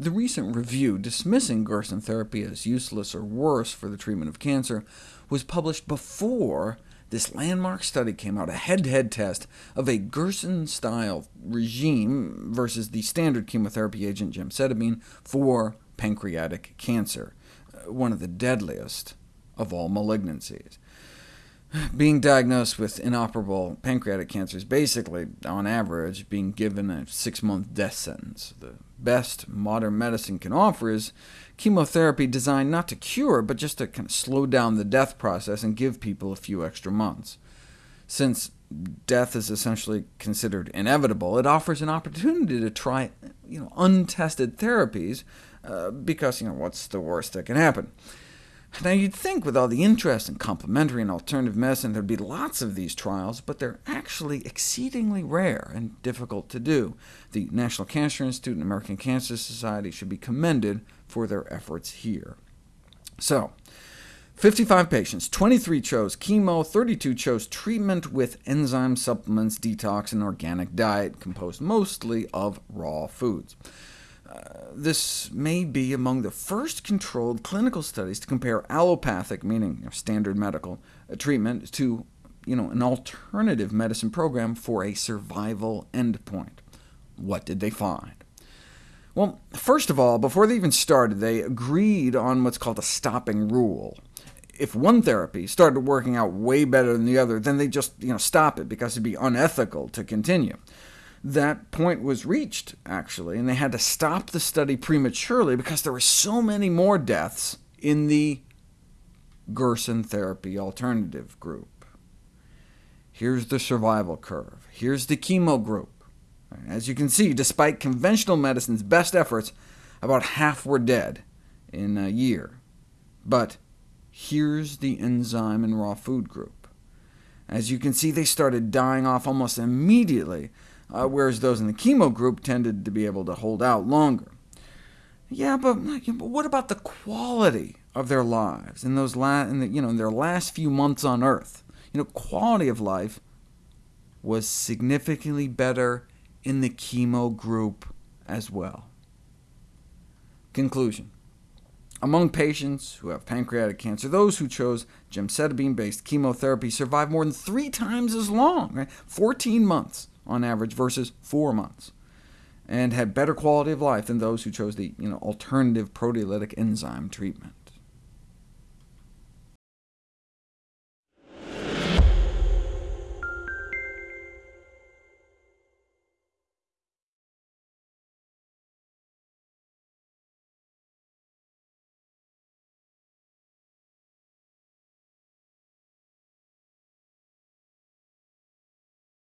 The recent review dismissing Gerson therapy as useless or worse for the treatment of cancer was published before this landmark study came out, a head-to-head -head test of a Gerson-style regime versus the standard chemotherapy agent gemcitabine for pancreatic cancer, uh, one of the deadliest of all malignancies. Being diagnosed with inoperable pancreatic cancer is basically, on average, being given a six-month death sentence. The best modern medicine can offer is chemotherapy designed not to cure, but just to kind of slow down the death process and give people a few extra months. Since death is essentially considered inevitable, it offers an opportunity to try you know, untested therapies, uh, because you know, what's the worst that can happen? Now, you'd think with all the interest in complementary and alternative medicine there'd be lots of these trials, but they're actually exceedingly rare and difficult to do. The National Cancer Institute and American Cancer Society should be commended for their efforts here. So, 55 patients, 23 chose chemo, 32 chose treatment with enzyme supplements, detox, and organic diet, composed mostly of raw foods this may be among the first controlled clinical studies to compare allopathic, meaning standard medical, uh, treatment to you know, an alternative medicine program for a survival endpoint. What did they find? Well, first of all, before they even started, they agreed on what's called a stopping rule. If one therapy started working out way better than the other, then they just you know, stop it, because it'd be unethical to continue that point was reached, actually, and they had to stop the study prematurely because there were so many more deaths in the Gerson therapy alternative group. Here's the survival curve. Here's the chemo group. As you can see, despite conventional medicine's best efforts, about half were dead in a year. But here's the enzyme and raw food group. As you can see, they started dying off almost immediately, uh, whereas those in the chemo group tended to be able to hold out longer. Yeah, but, but what about the quality of their lives in, those la in, the, you know, in their last few months on Earth? You know, quality of life was significantly better in the chemo group as well. Conclusion. Among patients who have pancreatic cancer, those who chose gemcitabine-based chemotherapy survive more than three times as long, right? 14 months on average versus four months, and had better quality of life than those who chose the you know, alternative proteolytic enzyme treatment.